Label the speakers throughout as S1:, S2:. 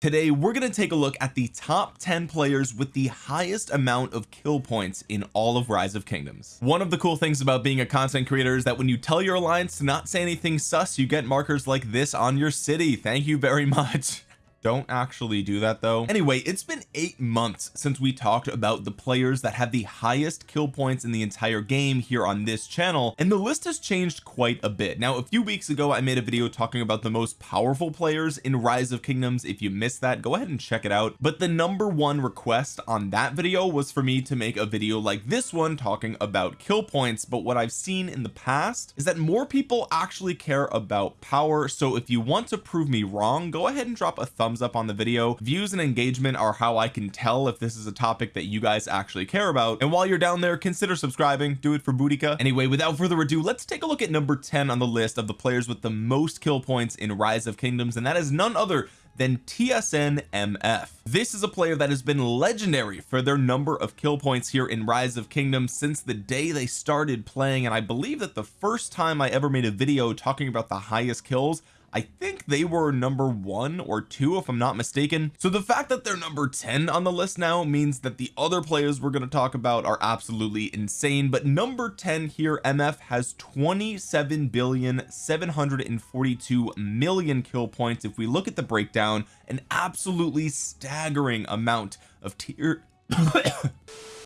S1: today we're going to take a look at the top 10 players with the highest amount of kill points in all of rise of kingdoms. One of the cool things about being a content creator is that when you tell your alliance to not say anything sus you get markers like this on your city. Thank you very much don't actually do that though. Anyway it's been eight months since we talked about the players that have the highest kill points in the entire game here on this channel and the list has changed quite a bit. Now a few weeks ago I made a video talking about the most powerful players in rise of kingdoms. If you missed that go ahead and check it out. But the number one request on that video was for me to make a video like this one talking about kill points. But what I've seen in the past is that more people actually care about power. So if you want to prove me wrong go ahead and drop a thumb thumbs up on the video. Views and engagement are how I can tell if this is a topic that you guys actually care about. And while you're down there consider subscribing. Do it for Boudica anyway without further ado let's take a look at number 10 on the list of the players with the most kill points in rise of kingdoms and that is none other than TSN MF this is a player that has been legendary for their number of kill points here in rise of kingdoms since the day they started playing and I believe that the first time I ever made a video talking about the highest kills I think they were number one or two if I'm not mistaken so the fact that they're number 10 on the list now means that the other players we're going to talk about are absolutely insane but number 10 here MF has 27 billion 742 million kill points if we look at the breakdown an absolutely staggering amount of tier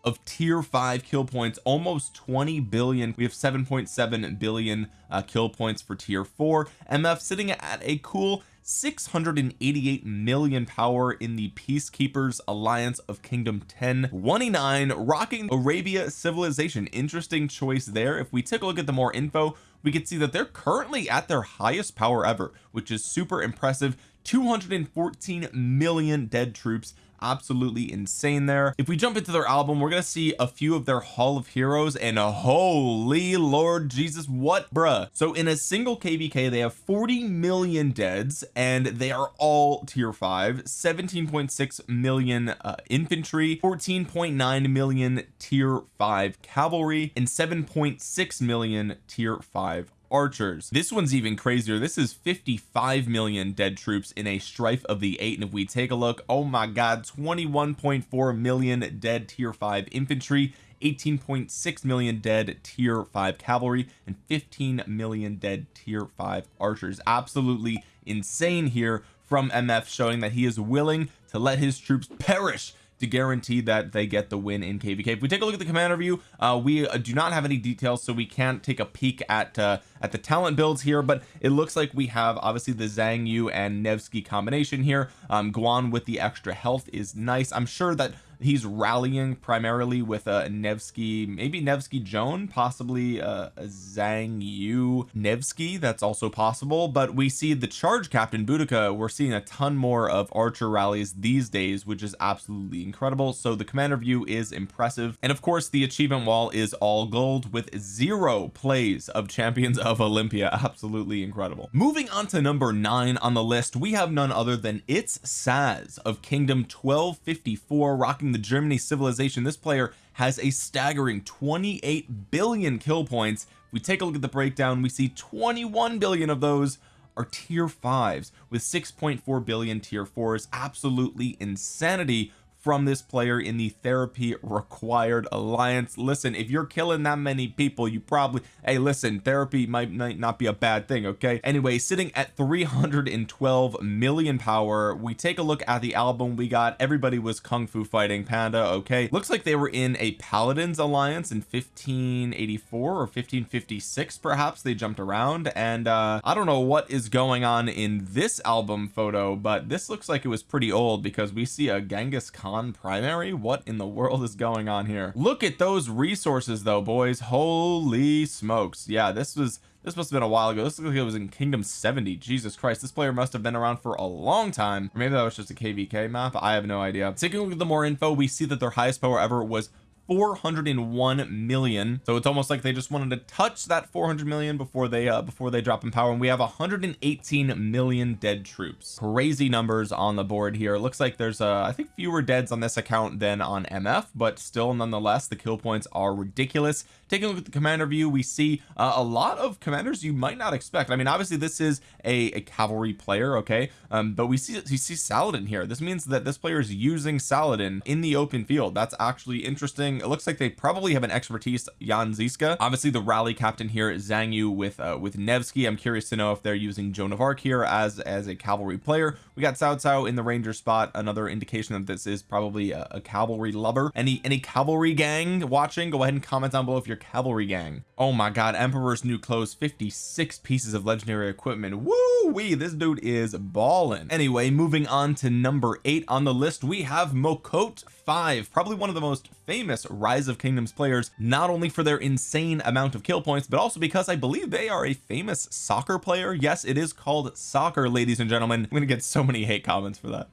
S1: of tier 5 kill points almost 20 billion. We have 7.7 billion uh, kill points for tier 4 MF sitting at a cool 688 million power in the peacekeepers alliance of kingdom 10 29 rocking Arabia civilization. Interesting choice there. If we take a look at the more info we can see that they're currently at their highest power ever which is super impressive. 214 million dead troops absolutely insane there. If we jump into their album we're gonna see a few of their hall of heroes and a holy lord Jesus what bruh? So in a single kvk they have 40 million deads and they are all tier 5 17.6 million uh, infantry 14.9 million tier 5 cavalry and 7.6 million tier 5 archers. This one's even crazier. This is 55 million dead troops in a strife of the eight. And if we take a look oh my god 21.4 million dead tier 5 infantry 18.6 million dead tier 5 cavalry and 15 million dead tier 5 archers. Absolutely insane here from MF showing that he is willing to let his troops perish to guarantee that they get the win in kvk if we take a look at the commander view uh, we uh, do not have any details so we can't take a peek at uh, at the talent builds here but it looks like we have obviously the Xiang Yu and Nevsky combination here. Um Guan with the extra health is nice. I'm sure that he's rallying primarily with a uh, Nevsky maybe Nevsky Joan possibly uh, a Xiang Yu Nevsky that's also possible. But we see the charge captain Boudica. We're seeing a ton more of archer rallies these days which is absolutely incredible. So the commander view is impressive. And of course the achievement wall is all gold with zero plays of champions of Olympia. Absolutely incredible. Moving on to number nine on the list we have none other than it's Saz of kingdom 1254 rocking the Germany civilization this player has a staggering 28 billion kill points. If we take a look at the breakdown we see 21 billion of those are tier fives with 6.4 billion tier fours. Absolutely insanity from this player in the therapy required alliance. Listen if you're killing that many people you probably hey listen therapy might, might not be a bad thing okay? Anyway sitting at 312 million power we take a look at the album we got. Everybody was kung fu fighting panda okay? Looks like they were in a paladins alliance in 1584 or 1556 perhaps. They jumped around and uh I don't know what is going on in this album photo but this looks like it was pretty old because we see a Genghis Khan primary what in the world is going on here? Look at those resources though boys. Holy smokes. Yeah this was this must have been a while ago. This looks like it was in kingdom 70 Jesus Christ this player must have been around for a long time. Or maybe that was just a kvk map. I have no idea. Taking a look at the more info we see that their highest power ever was 401 million. So it's almost like they just wanted to touch that 400 million before they uh before they drop in power. And we have 118 million dead troops. Crazy numbers on the board here. It looks like there's uh I think fewer deads on this account than on MF but still nonetheless the kill points are ridiculous. Taking a look at the commander view we see uh, a lot of commanders you might not expect. I mean obviously this is a, a cavalry player okay? Um but we see you see Saladin here. This means that this player is using Saladin in the open field. That's actually interesting it looks like they probably have an expertise Jan Zizka. Obviously the rally captain here is Xiang Yu with uh, with Nevsky. I'm curious to know if they're using Joan of Arc here as as a cavalry player. We got Cao Cao in the ranger spot. Another indication that this is probably a, a cavalry lover. Any any cavalry gang watching? Go ahead and comment down below if you're cavalry gang. Oh my god Emperor's new clothes 56 pieces of legendary equipment. Woo wee this dude is balling anyway moving on to number eight on the list we have Mokot 5 probably one of the most famous rise of kingdoms players not only for their insane amount of kill points but also because I believe they are a famous soccer player. Yes it is called soccer ladies and gentlemen. I'm gonna get so many hate comments for that.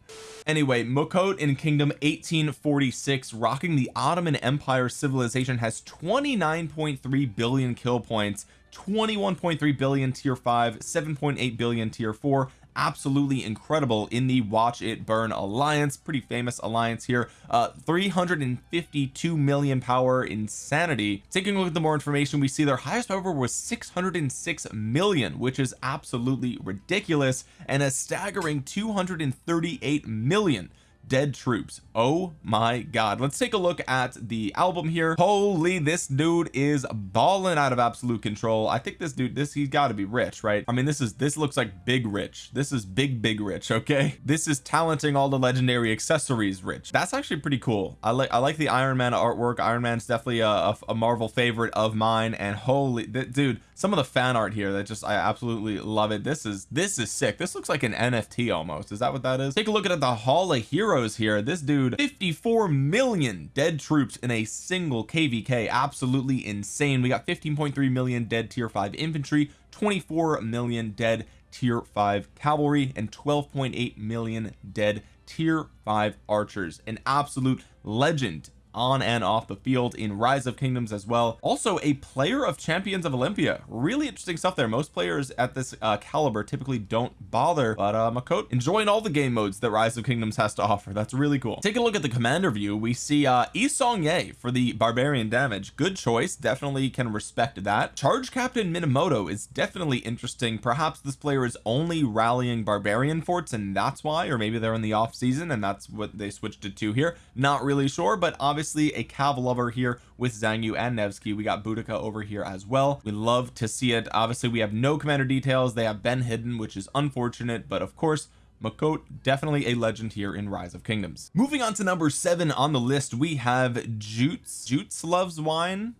S1: Anyway Mokot in kingdom 1846 rocking the Ottoman Empire civilization has 29.3 billion kill points 21.3 billion tier 5 7.8 billion tier 4 absolutely incredible in the watch it burn alliance. Pretty famous alliance here. Uh 352 million power insanity. Taking a look at the more information we see their highest power was 606 million which is absolutely ridiculous and a staggering 238 million dead troops. Oh my god. Let's take a look at the album here. Holy this dude is balling out of absolute control. I think this dude this he's got to be rich right? I mean this is this looks like big rich. This is big big rich okay? This is talenting all the legendary accessories rich. That's actually pretty cool. I like I like the Iron Man artwork. Iron Man's definitely a, a, a Marvel favorite of mine. And holy dude some of the fan art here that just I absolutely love it. This is this is sick. This looks like an NFT almost. Is that what that is? Take a look at the Hall of Heroes here. This dude 54 million dead troops in a single kvk absolutely insane. We got 15.3 million dead tier 5 infantry 24 million dead tier 5 cavalry and 12.8 million dead tier 5 archers. An absolute legend on and off the field in rise of kingdoms as well. Also a player of champions of Olympia. Really interesting stuff there. Most players at this uh, caliber typically don't bother but uh Mokot enjoying all the game modes that rise of kingdoms has to offer. That's really cool. Take a look at the commander view. We see uh Yi Seong-Gye for the barbarian damage. Good choice. Definitely can respect that. Charge captain Minamoto is definitely interesting. Perhaps this player is only rallying barbarian forts and that's why or maybe they're in the off season and that's what they switched it to here. Not really sure but obviously obviously a cav lover here with Xiang Yu and Nevsky. We got Boudica over here as well. We love to see it. Obviously we have no commander details. They have been hidden which is unfortunate but of course Mokot definitely a legend here in rise of kingdoms. Moving on to number seven on the list we have Jutes Jutes loves wine.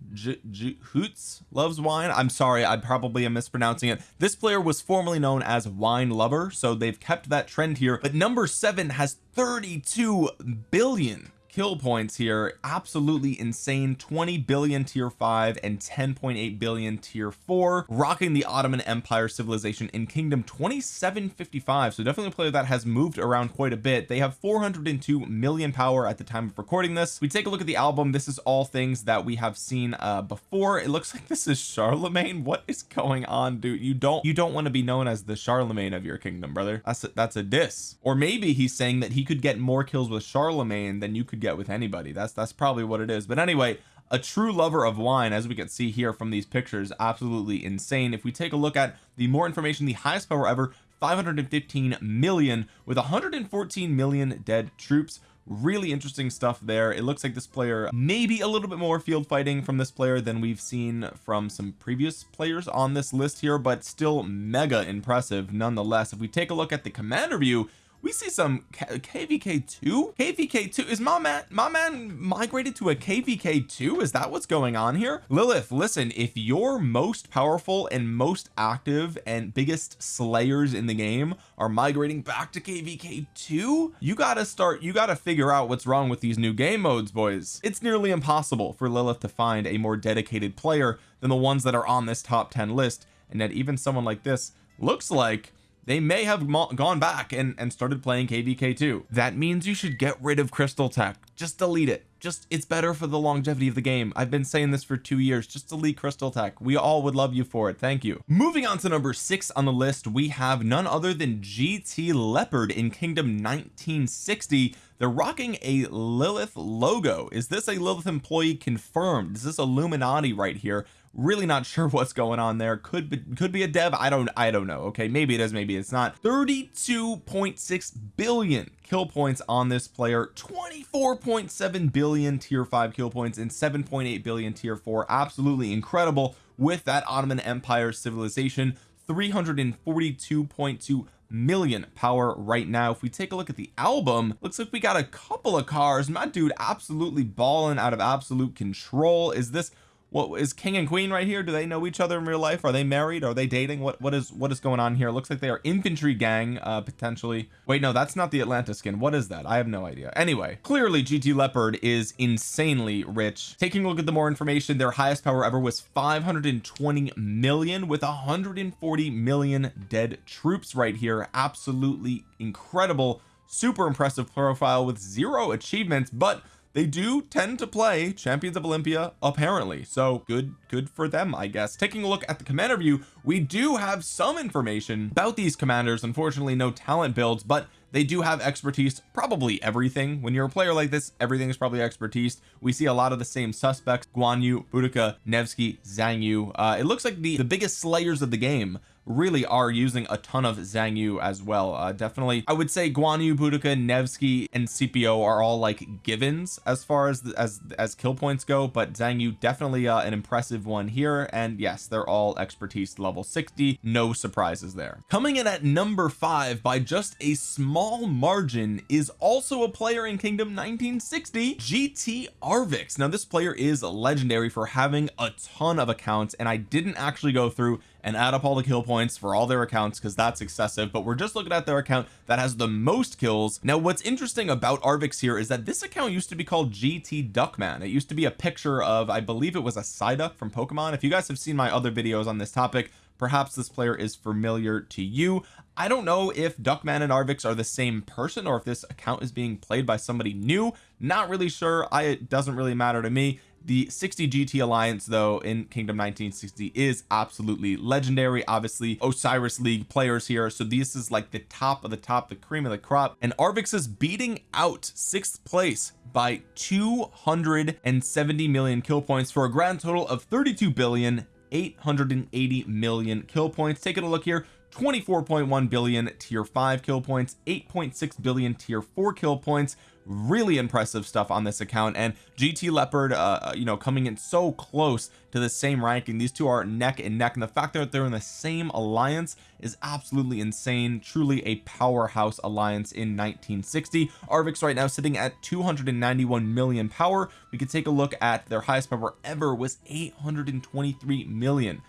S1: Hoots loves wine. I'm sorry I probably am mispronouncing it. This player was formerly known as wine lover so they've kept that trend here. But number seven has 32 billion kill points here. Absolutely insane. 20 billion tier 5 and 10.8 billion tier 4 rocking the Ottoman Empire civilization in kingdom 2755 so definitely a player that has moved around quite a bit. They have 402 million power at the time of recording this. We take a look at the album. This is all things that we have seen uh before. It looks like this is Charlemagne. What is going on dude? You don't you don't want to be known as the Charlemagne of your kingdom brother. That's a, that's a diss. Or maybe he's saying that he could get more kills with Charlemagne than you could get with anybody. That's that's probably what it is. But anyway a true lover of wine as we can see here from these pictures absolutely insane. If we take a look at the more information the highest power ever 515 million with 114 million dead troops. Really interesting stuff there. It looks like this player maybe a little bit more field fighting from this player than we've seen from some previous players on this list here but still mega impressive nonetheless. If we take a look at the commander view we see some kvk2 kvk2 is my man my man migrated to a kvk2 is that what's going on here? Lilith listen if your most powerful and most active and biggest slayers in the game are migrating back to kvk2 you gotta start you gotta figure out what's wrong with these new game modes boys. It's nearly impossible for Lilith to find a more dedicated player than the ones that are on this top 10 list. And that even someone like this looks like they may have gone back and and started playing kvk2 that means you should get rid of crystal tech. Just delete it. Just it's better for the longevity of the game. I've been saying this for two years. Just delete crystal tech. We all would love you for it. Thank you. Moving on to number six on the list we have none other than GT Leopard in Kingdom 1960 they're rocking a Lilith logo. Is this a Lilith employee confirmed? Is this Illuminati right here really not sure what's going on there. Could be could be a dev I don't I don't know okay? Maybe it is maybe it's not. 32.6 billion kill points on this player. 24.7 billion tier 5 kill points and 7.8 billion tier 4 absolutely incredible with that Ottoman Empire civilization. 342.2 million power right now. If we take a look at the album looks like we got a couple of cars. My dude absolutely balling out of absolute control. Is this what is king and queen right here? Do they know each other in real life? Are they married? Are they dating? What what is what is going on here? Looks like they are infantry gang uh potentially. Wait no that's not the Atlanta skin. What is that? I have no idea. Anyway clearly GT Leopard is insanely rich. Taking a look at the more information their highest power ever was 520 million with 140 million dead troops right here. Absolutely incredible. Super impressive profile with zero achievements but they do tend to play champions of Olympia apparently. So good good for them I guess. Taking a look at the commander view we do have some information about these commanders. Unfortunately no talent builds but they do have expertise probably everything. When you're a player like this everything is probably expertise. We see a lot of the same suspects Guan Yu Boudica Nevsky Xiang Yu. Uh, it looks like the the biggest slayers of the game really are using a ton of Xiang Yu as well. Uh, definitely I would say Guan Yu Boudica Nevsky and Scipio are all like givens as far as as as kill points go but Xiang Yu definitely uh, an impressive one here. And yes they're all expertise level 60 no surprises there. Coming in at number five by just a small margin is also a player in Kingdom 1960 GT Arvix. Now this player is legendary for having a ton of accounts and I didn't actually go through and add up all the kill points for all their accounts because that's excessive but we're just looking at their account that has the most kills. Now what's interesting about Arvix here is that this account used to be called GT Duckman. It used to be a picture of I believe it was a Psyduck from Pokemon. If you guys have seen my other videos on this topic perhaps this player is familiar to you. I don't know if Duckman and Arvix are the same person or if this account is being played by somebody new. Not really sure. I it doesn't really matter to me the 60 GT Alliance though in Kingdom 1960 is absolutely legendary. Obviously Osiris League players here. So this is like the top of the top the cream of the crop. And Arvix is beating out sixth place by 270 million kill points for a grand total of 32 billion 880 million kill points. Taking a look here 24.1 billion tier 5 kill points 8.6 billion tier 4 kill points really impressive stuff on this account and GT Leopard uh, uh you know coming in so close to the same ranking. These two are neck and neck and the fact that they're in the same alliance is absolutely insane. Truly a powerhouse alliance in 1960 Arvix right now sitting at 291 million power. We could take a look at their highest power ever was 823 million.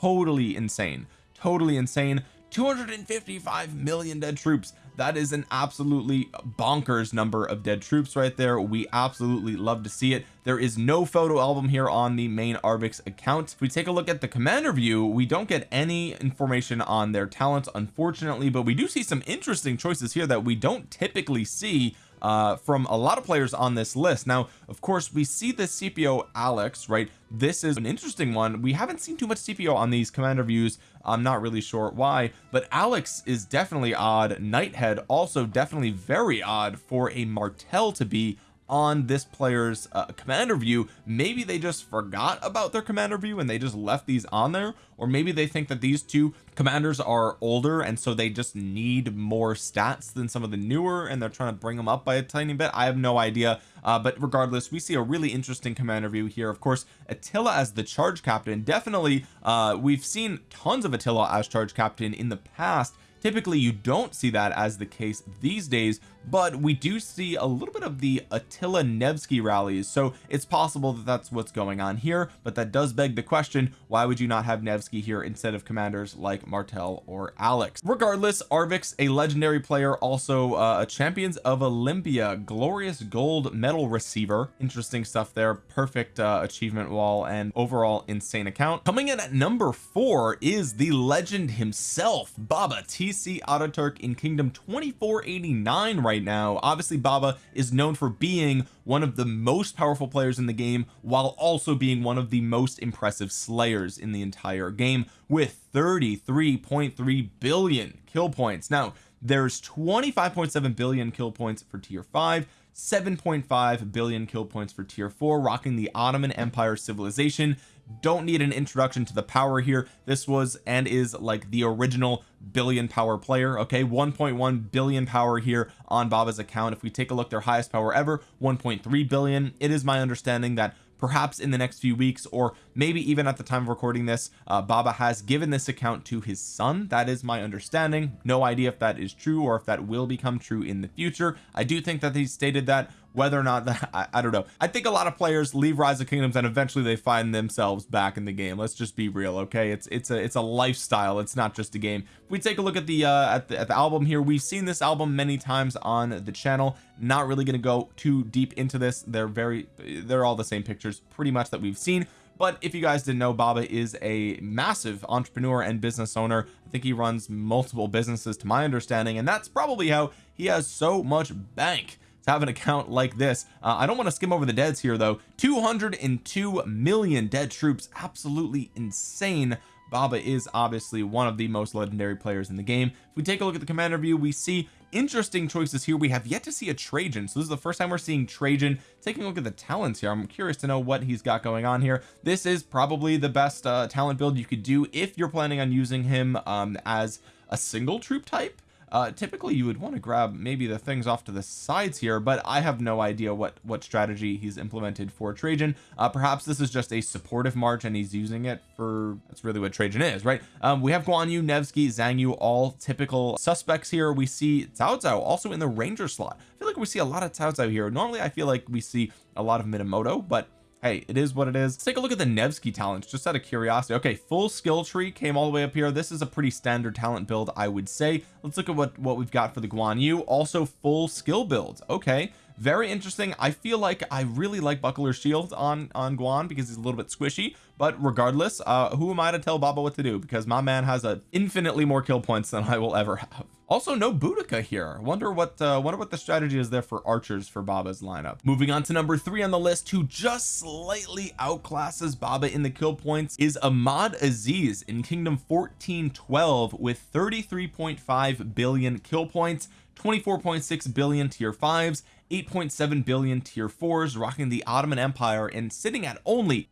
S1: Totally insane. Totally insane 255 million dead troops. That is an absolutely bonkers number of dead troops right there. We absolutely love to see it. There is no photo album here on the main Arvix account. If we take a look at the commander view we don't get any information on their talents unfortunately but we do see some interesting choices here that we don't typically see uh from a lot of players on this list. Now of course we see the Scipio Alex right? This is an interesting one. We haven't seen too much Scipio on these commander views. I'm not really sure why but Alex is definitely odd. Nighthead also definitely very odd for a Martel to be on this player's uh, commander view. Maybe they just forgot about their commander view and they just left these on there. Or maybe they think that these two commanders are older and so they just need more stats than some of the newer and they're trying to bring them up by a tiny bit. I have no idea uh, but regardless we see a really interesting commander view here. Of course Attila as the charge captain. Definitely uh we've seen tons of Attila as charge captain in the past typically you don't see that as the case these days but we do see a little bit of the Attila Nevsky rallies. So it's possible that that's what's going on here but that does beg the question why would you not have Nevsky here instead of commanders like Martel or Alex? Regardless Arvix a legendary player also uh, a champions of Olympia glorious gold medal receiver. Interesting stuff there perfect uh, achievement wall and overall insane account. Coming in at number four is the legend himself Baba TC Ataturk in kingdom 2489 right now. Obviously Baba is known for being one of the most powerful players in the game while also being one of the most impressive slayers in the entire game with 33.3 billion kill points. Now there's 25.7 billion kill points for tier 5 7.5 billion kill points for tier 4 rocking the Ottoman Empire civilization don't need an introduction to the power here. This was and is like the original billion power player okay? 1.1 billion power here on Baba's account. If we take a look their highest power ever 1.3 billion. It is my understanding that perhaps in the next few weeks or maybe even at the time of recording this uh, Baba has given this account to his son. That is my understanding. No idea if that is true or if that will become true in the future. I do think that he stated that whether or not that I, I, don't know. I think a lot of players leave rise of kingdoms and eventually they find themselves back in the game. Let's just be real okay? It's it's a it's a lifestyle. It's not just a game. If we take a look at the uh at the, at the album here we've seen this album many times on the channel. Not really going to go too deep into this. They're very they're all the same pictures pretty much that we've seen. But if you guys didn't know Baba is a massive entrepreneur and business owner. I think he runs multiple businesses to my understanding and that's probably how he has so much bank to have an account like this. Uh, I don't want to skim over the deads here though. 202 million dead troops. Absolutely insane. Baba is obviously one of the most legendary players in the game. If we take a look at the commander view we see interesting choices here. We have yet to see a Trajan. So this is the first time we're seeing Trajan. Taking a look at the talents here I'm curious to know what he's got going on here. This is probably the best uh, talent build you could do if you're planning on using him um, as a single troop type uh typically you would want to grab maybe the things off to the sides here but I have no idea what what strategy he's implemented for Trajan. Uh perhaps this is just a supportive march and he's using it for that's really what Trajan is right? Um we have Guan Yu Nevsky Xiang Yu all typical suspects here. We see Cao Cao also in the ranger slot. I feel like we see a lot of Cao Cao here. Normally I feel like we see a lot of Minamoto but hey it is what it is. Let's take a look at the Nevsky talents just out of curiosity. Okay full skill tree came all the way up here. This is a pretty standard talent build I would say. Let's look at what what we've got for the Guan Yu. Also full skill build okay very interesting. I feel like I really like buckler shield on on Guan because he's a little bit squishy but regardless uh who am I to tell Baba what to do? Because my man has a infinitely more kill points than I will ever have also no Boudica here. Wonder what uh wonder what the strategy is there for archers for Baba's lineup. Moving on to number three on the list who just slightly outclasses Baba in the kill points is Ahmad Aziz in kingdom 1412 with 33.5 billion kill points 24.6 billion tier fives 8.7 billion tier fours rocking the Ottoman Empire and sitting at only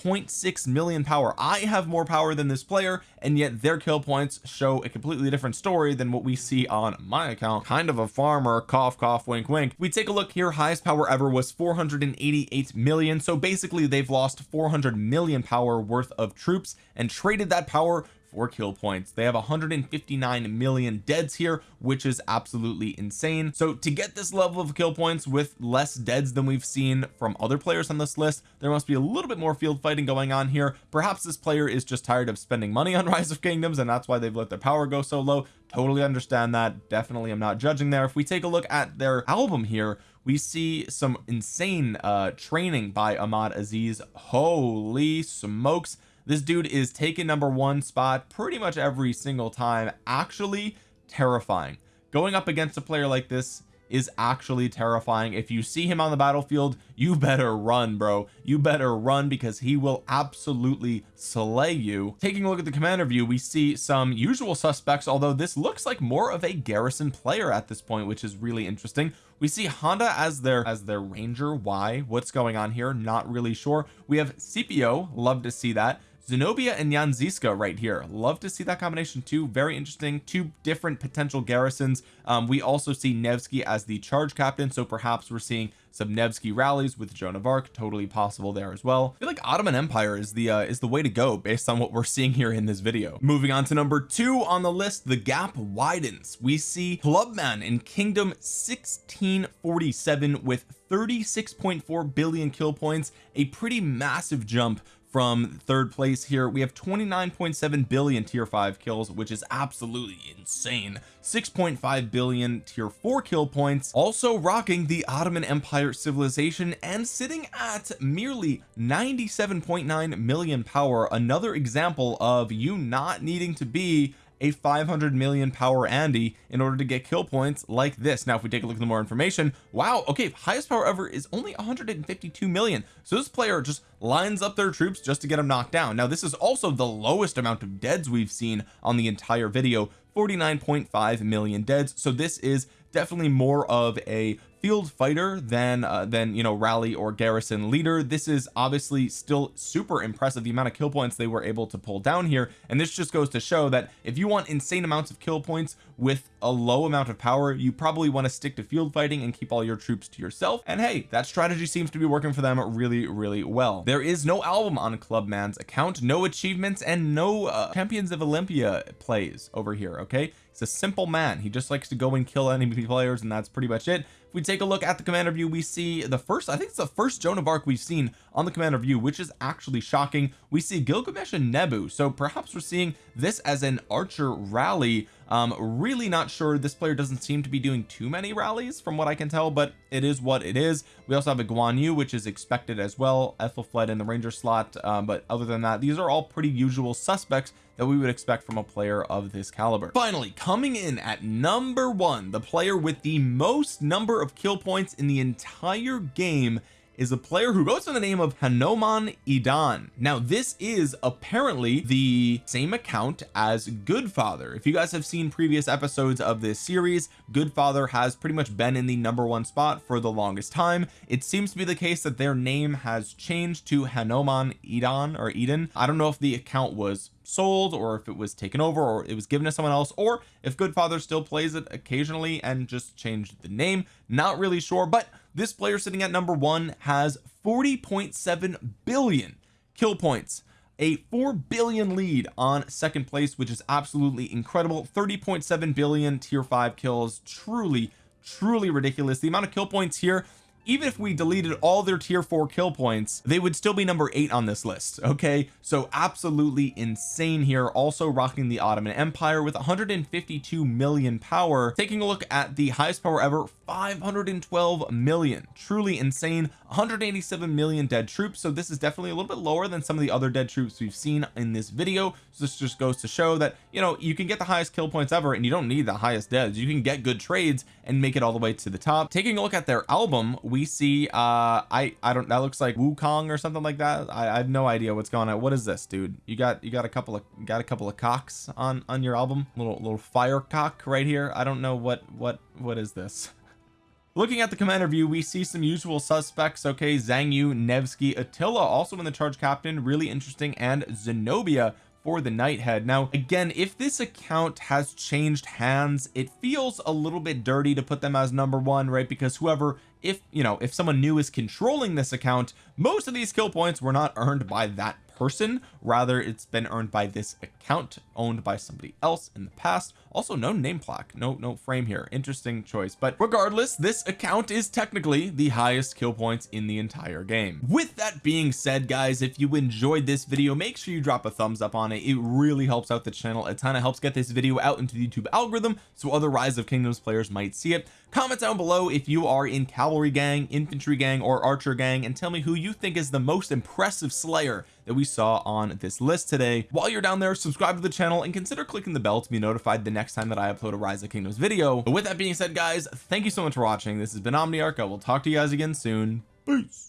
S1: 86.6 million power. I have more power than this player and yet their kill points show a completely different story than what we see on my account. Kind of a farmer. Cough cough wink wink. We take a look here. Highest power ever was 488 million. So basically they've lost 400 million power worth of troops and traded that power for kill points. They have 159 million deads here which is absolutely insane. So to get this level of kill points with less deads than we've seen from other players on this list there must be a little bit more field fighting going on here. Perhaps this player is just tired of spending money on rise of kingdoms and that's why they've let their power go so low. Totally understand that. Definitely I'm not judging there. If we take a look at their album here we see some insane uh training by Ahmad Aziz. Holy smokes this dude is taking number one spot pretty much every single time. Actually terrifying. Going up against a player like this is actually terrifying. If you see him on the battlefield you better run bro. You better run because he will absolutely slay you. Taking a look at the commander view we see some usual suspects although this looks like more of a garrison player at this point which is really interesting. We see Honda as their as their ranger. Why? What's going on here? Not really sure. We have Scipio love to see that Zenobia and Jan Zizka right here. Love to see that combination too very interesting two different potential garrisons. Um, we also see Nevsky as the charge captain so perhaps we're seeing some Nevsky rallies with Joan of Arc totally possible there as well. I feel like Ottoman Empire is the uh, is the way to go based on what we're seeing here in this video. Moving on to number two on the list the gap widens. We see Clubman in Kingdom 1647 with 36.4 billion kill points a pretty massive jump from third place here. We have 29.7 billion tier 5 kills which is absolutely insane. 6.5 billion tier 4 kill points also rocking the Ottoman Empire civilization and sitting at merely 97.9 million power. Another example of you not needing to be a 500 million power Andy in order to get kill points like this. Now if we take a look at the more information wow okay highest power ever is only 152 million. So this player just lines up their troops just to get them knocked down. Now this is also the lowest amount of deads we've seen on the entire video 49.5 million deads. So this is definitely more of a field fighter than uh, than you know rally or garrison leader. This is obviously still super impressive the amount of kill points they were able to pull down here. And this just goes to show that if you want insane amounts of kill points with a low amount of power you probably want to stick to field fighting and keep all your troops to yourself. And hey that strategy seems to be working for them really really well. There is no album on Clubman's account no achievements and no uh, champions of Olympia plays over here okay he's a simple man. He just likes to go and kill enemy players and that's pretty much it. If we take a look at the commander view we see the first I think it's the first Joan of Arc we've seen on the commander view which is actually shocking. We see Gilgamesh and Nebu so perhaps we're seeing this as an archer rally um really not sure. This player doesn't seem to be doing too many rallies from what I can tell but it is what it is. We also have a Guan Yu which is expected as well. Ethelfled in the ranger slot um, but other than that these are all pretty usual suspects that we would expect from a player of this caliber. Finally coming in at number one the player with the most number of kill points in the entire game is a player who goes by the name of Hanuman Idan. Now this is apparently the same account as Goodfather. If you guys have seen previous episodes of this series Goodfather has pretty much been in the number one spot for the longest time. It seems to be the case that their name has changed to Hanuman Idan or Eden. I don't know if the account was sold or if it was taken over or it was given to someone else or if Goodfather still plays it occasionally and just changed the name. Not really sure but this player sitting at number one has 40.7 billion kill points a 4 billion lead on second place which is absolutely incredible. 30.7 billion tier 5 kills truly truly ridiculous. The amount of kill points here even if we deleted all their tier 4 kill points they would still be number eight on this list okay? So absolutely insane here. Also rocking the Ottoman Empire with 152 million power. Taking a look at the highest power ever 512 million. Truly insane. 187 million dead troops. So this is definitely a little bit lower than some of the other dead troops we've seen in this video. So this just goes to show that you know you can get the highest kill points ever and you don't need the highest deads you can get good trades and make it all the way to the top. Taking a look at their album we see uh I I don't that looks like Wukong or something like that. I, I have no idea what's going on. What is this dude? You got you got a couple of got a couple of cocks on on your album? Little little fire cock right here. I don't know what what what is this. Looking at the commander view we see some usual suspects. Okay Xiang Yu Nevsky Attila also in the charge captain. Really interesting. And Zenobia for the Nighthead now again if this account has changed hands it feels a little bit dirty to put them as number one right? Because whoever if you know if someone new is controlling this account most of these kill points were not earned by that person. Rather it's been earned by this account owned by somebody else in the past. Also no name plaque no no frame here. Interesting choice. But regardless this account is technically the highest kill points in the entire game. With that being said guys if you enjoyed this video make sure you drop a thumbs up on it. It really helps out the channel a ton. Of helps get this video out into the YouTube algorithm so other rise of kingdoms players might see it comment down below if you are in cavalry gang infantry gang or archer gang and tell me who you think is the most impressive slayer that we saw on this list today. While you're down there subscribe to the channel and consider clicking the bell to be notified the next time that I upload a rise of kingdoms video. But with that being said guys thank you so much for watching. This has been Omniarch. I will talk to you guys again soon. Peace